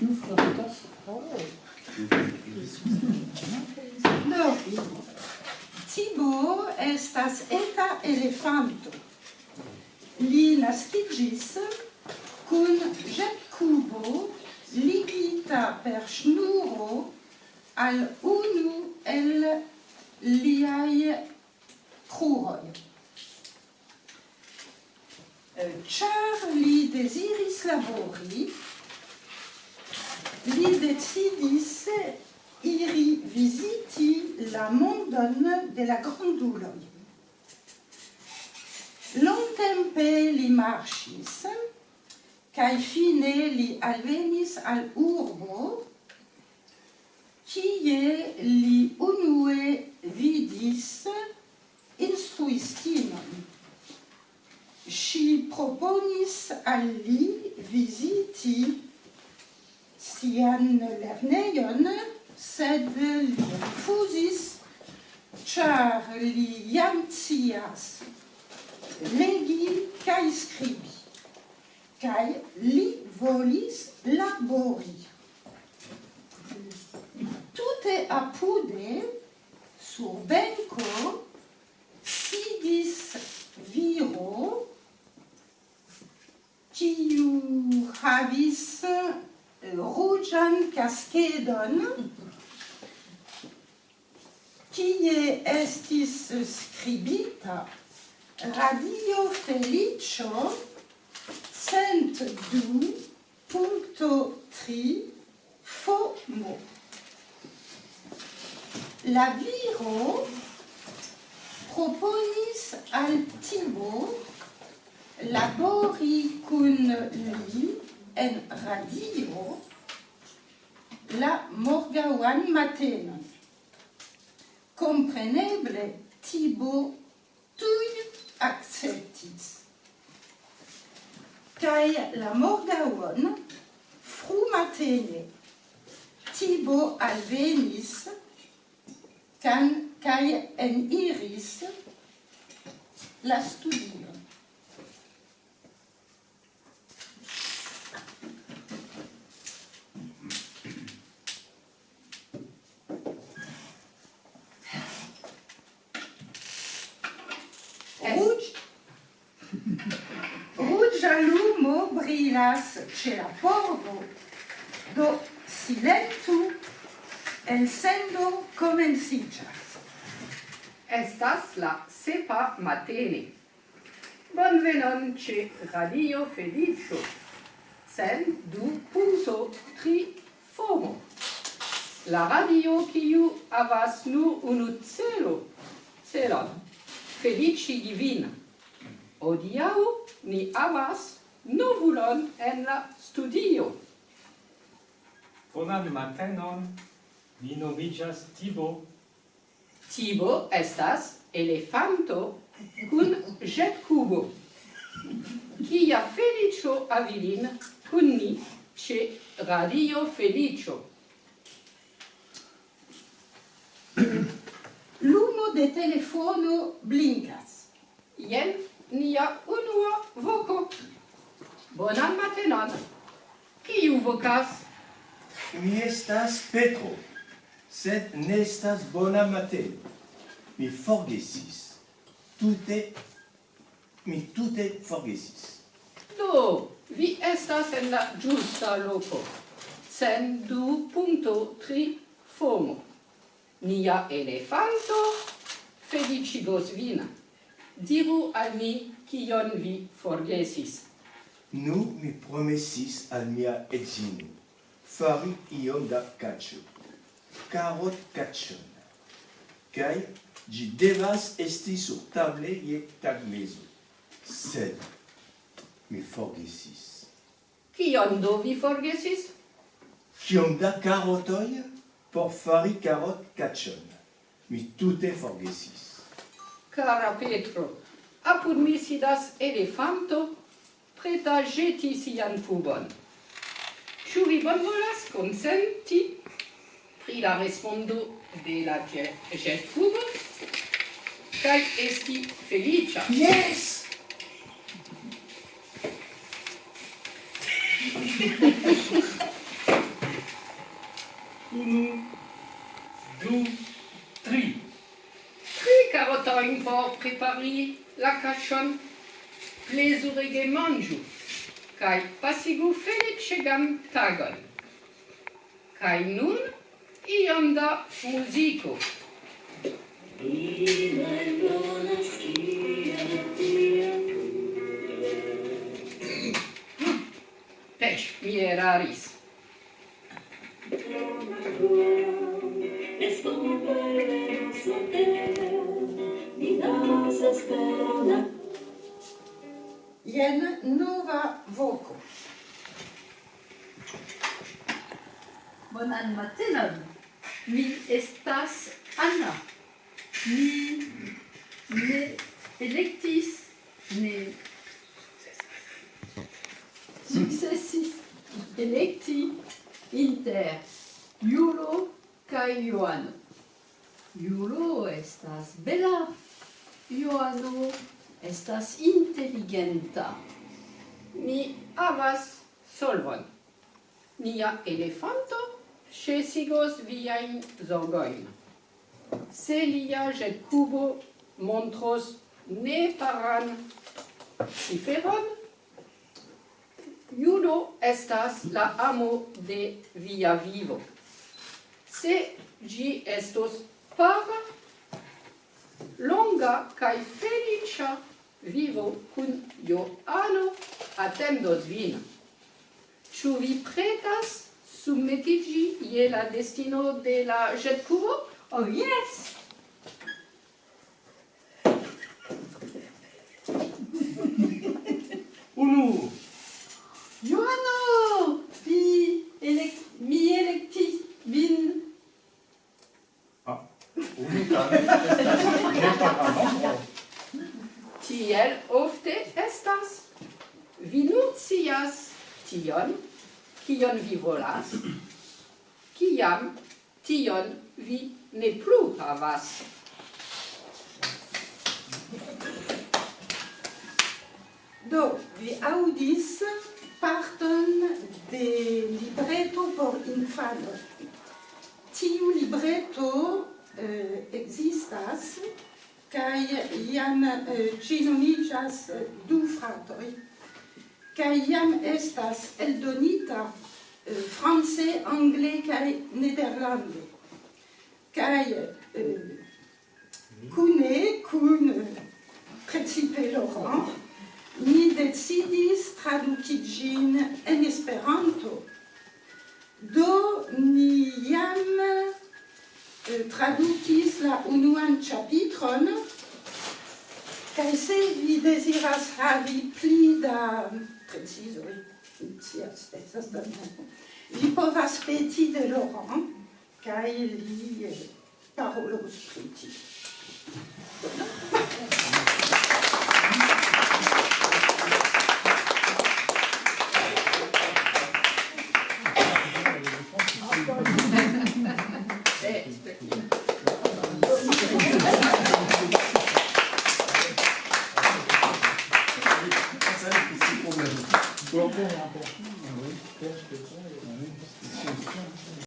piouf dans ta tasse No. Estas eta elefanto. Li kun ĵetkubo ligita per ŝnuro al unu el liaj kruroj. Ĉar li deziris li decidis iri visiti la mondon de la granduloi. Longtempe li marchis, cae fine li alvenis al urbo, kie li unue vidis instruistinon. Si proponis al visiti sian lernejon, sed li refuzis, char li jam cias legi kaj skribi, kaj li volis labori. Tute apude, sur benko, ruĝan kaskedon kie estis skribita Radio Felicio cent du punto tri FOMO. La viro proponis al Timo labori kun li en radio la Morgawan matena. Compreneble, Tibo tuj acceptis. Kaj la morgaŭon frumatene Tibo alvenis kan en Iris la studion. venas ce la pordo, do silentu, el sendo comencicias. Estas la sepa matene. Bonvenon ce Radio Felicio, sen du punto tri fomo. La radio kiu havas nur unu celo, celon, felici divina. Odiau ni havas novulon en la studio. Bonan matenon, mi nomiĝas Tibo. Tibo estas elefanto kun ĵetkubo. Kia feliĉo avilin kun ni ĉe Radio felicio. Lumo de telefono blinkas. Jen nia unua voko. Bonan matenon. Kiu vocas? Mi estas Petro, sed ne estas bona mateno. Mi forgesis. Tute, mi tute forgesis. Do, vi estas en la giusta loco. Sen du punto tri fomo. Nia elefanto felicigos vina. Diru al mi kion vi forgesis. Nu mi promesis al mia edzino fari iom da cacio, carot cacion, cae gi devas esti sur table je tagmezo. Sed mi forgesis. Kion do vi forgesis? Kiom da carotoi por fari carot cacion. Mi tute forgesis. Cara Petro, apud mi sidas elefanto preta jeti sian fubon. Ĉu vi bonvolas konsenti pri la respondo de la ĵetfubo kaj esti feliĉa? Yes! Unu, du, tri. Tri karotojn por prepari la cachon plezurige manĝu, kaj pasigu feliĉegan tagon. Kaj nun iom da muziko. Pech, mi eraris. Esperanza, ni nos esperanza. Jen nova voco. Bonan matenon. Mi estas Anna. Mi ne electis ne successis electi inter Iulo kaj Joano. Iulo estas bela, Joano estas intelligenta. Mi havas solvon. Nia elefanto cesigos viain zorgoin. Se lia jet cubo montros ne paran ciferon, Iuno estas la amo de via vivo. Se gi estos para longa kai felicia vivo kun Joano attendos vin. Ĉu vi pretas submetigi je la destino de la ĵetkubo? Oh yes! ciel ofte estas. Vi nur scias tion, kion vi volas, kiam tion vi ne plu havas. Do, vi audis parton de libreto por infano. Tiu libreto eh, existas existas kai iam eh, ci nomigas du fratoi, kai iam estas eldonita eh, france, angle kai nederlande. Kai kune, kun precipe Laurent, ni decidis traduki en Esperanto. Do ni jam Eh, tradukis la unuan ĉapitron kaj se vi deziras havi pli da precizoj scias estas danĝero vi povas peti de Laurent kaj li eh, parolos pri tio.